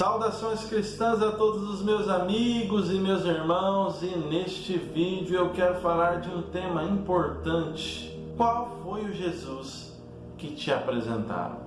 Saudações cristãs a todos os meus amigos e meus irmãos e neste vídeo eu quero falar de um tema importante. Qual foi o Jesus que te apresentaram?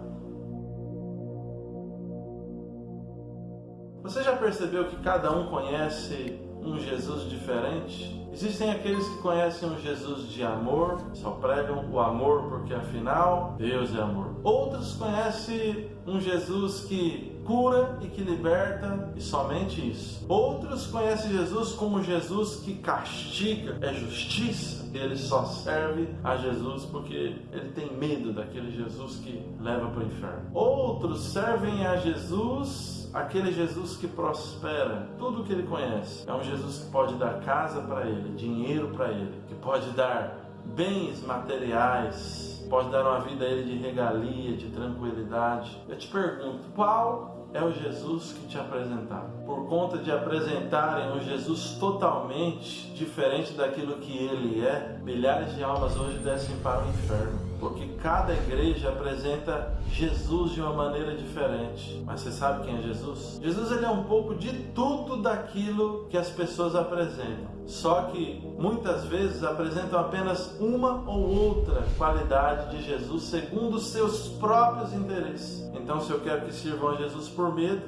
Você já percebeu que cada um conhece um Jesus diferente? Existem aqueles que conhecem um Jesus de amor, só pregam o amor porque afinal Deus é amor. Outros conhecem um Jesus que cura e que liberta e somente isso. Outros conhecem Jesus como Jesus que castiga, é justiça. Ele só serve a Jesus porque ele tem medo daquele Jesus que leva para o inferno. Outros servem a Jesus aquele Jesus que prospera tudo que ele conhece. É um Jesus que pode dar casa para ele, dinheiro para ele, que pode dar bens materiais, pode dar uma vida a ele de regalia, de tranquilidade. Eu te pergunto, qual é o Jesus que te apresentaram? Por conta de apresentarem um Jesus totalmente diferente daquilo que ele é, milhares de almas hoje descem para o inferno porque cada igreja apresenta Jesus de uma maneira diferente. Mas você sabe quem é Jesus? Jesus ele é um pouco de tudo daquilo que as pessoas apresentam. Só que muitas vezes apresentam apenas uma ou outra qualidade de Jesus segundo os seus próprios interesses. Então, se eu quero que sirvam a Jesus por medo,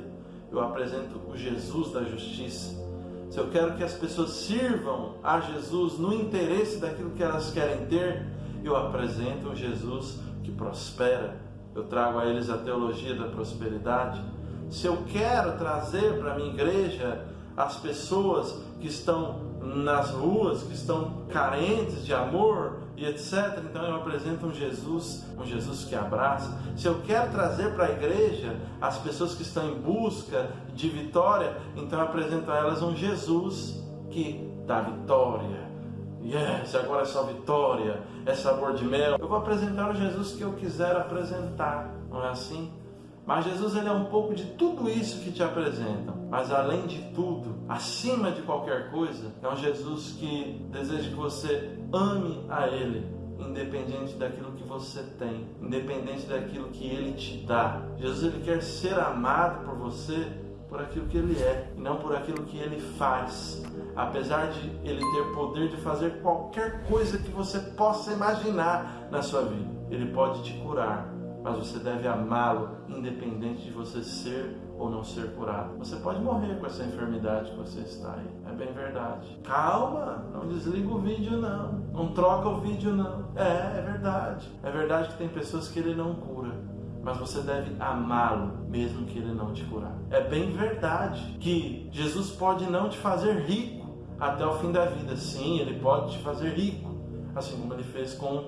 eu apresento o Jesus da justiça. Se eu quero que as pessoas sirvam a Jesus no interesse daquilo que elas querem ter, eu apresento um Jesus que prospera. Eu trago a eles a teologia da prosperidade. Se eu quero trazer para a minha igreja as pessoas que estão nas ruas, que estão carentes de amor e etc. Então eu apresento um Jesus, um Jesus que abraça. Se eu quero trazer para a igreja as pessoas que estão em busca de vitória, então eu apresento a elas um Jesus que dá vitória, Yes, agora é só vitória, é sabor de mel. Eu vou apresentar o Jesus que eu quiser apresentar, não é assim? Mas Jesus ele é um pouco de tudo isso que te apresentam. Mas além de tudo, acima de qualquer coisa, é um Jesus que deseja que você ame a Ele, independente daquilo que você tem, independente daquilo que Ele te dá. Jesus ele quer ser amado por você por aquilo que Ele é e não por aquilo que Ele faz apesar de ele ter poder de fazer qualquer coisa que você possa imaginar na sua vida, ele pode te curar, mas você deve amá-lo, independente de você ser ou não ser curado. Você pode morrer com essa enfermidade que você está aí, é bem verdade. Calma, não desliga o vídeo não, não troca o vídeo não. É, é verdade. É verdade que tem pessoas que ele não cura, mas você deve amá-lo, mesmo que ele não te curar. É bem verdade que Jesus pode não te fazer rico, até o fim da vida. Sim, ele pode te fazer rico, assim como ele fez com,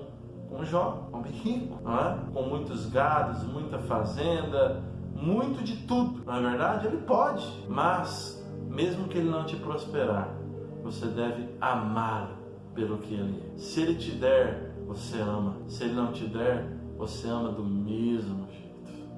com Jó, homem rico, não é? com muitos gados, muita fazenda, muito de tudo. Na é verdade, ele pode, mas mesmo que ele não te prosperar, você deve amá-lo pelo que ele é. Se ele te der, você ama. Se ele não te der, você ama do mesmo jeito.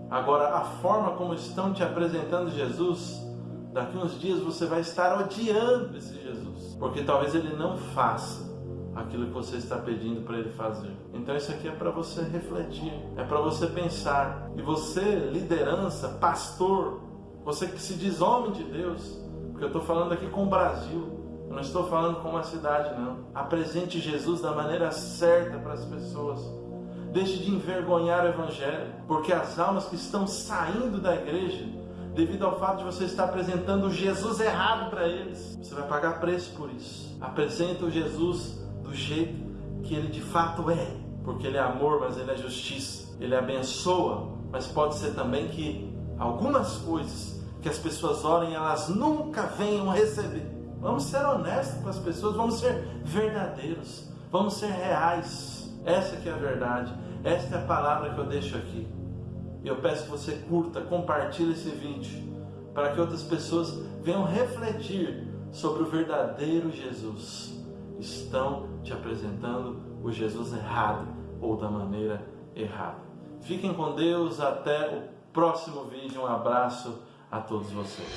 Agora, a forma como estão te apresentando Jesus Daqui uns dias você vai estar odiando esse Jesus, porque talvez ele não faça aquilo que você está pedindo para ele fazer. Então isso aqui é para você refletir, é para você pensar. E você, liderança, pastor, você que se diz homem de Deus, porque eu estou falando aqui com o Brasil, eu não estou falando com uma cidade não. Apresente Jesus da maneira certa para as pessoas. Deixe de envergonhar o Evangelho, porque as almas que estão saindo da igreja devido ao fato de você estar apresentando Jesus errado para eles. Você vai pagar preço por isso. Apresenta o Jesus do jeito que ele de fato é, porque ele é amor, mas ele é justiça. Ele abençoa, mas pode ser também que algumas coisas que as pessoas orem, elas nunca venham receber. Vamos ser honestos com as pessoas, vamos ser verdadeiros, vamos ser reais. Essa que é a verdade. Esta é a palavra que eu deixo aqui. E eu peço que você curta, compartilhe esse vídeo para que outras pessoas venham refletir sobre o verdadeiro Jesus. Estão te apresentando o Jesus errado ou da maneira errada. Fiquem com Deus, até o próximo vídeo. Um abraço a todos vocês.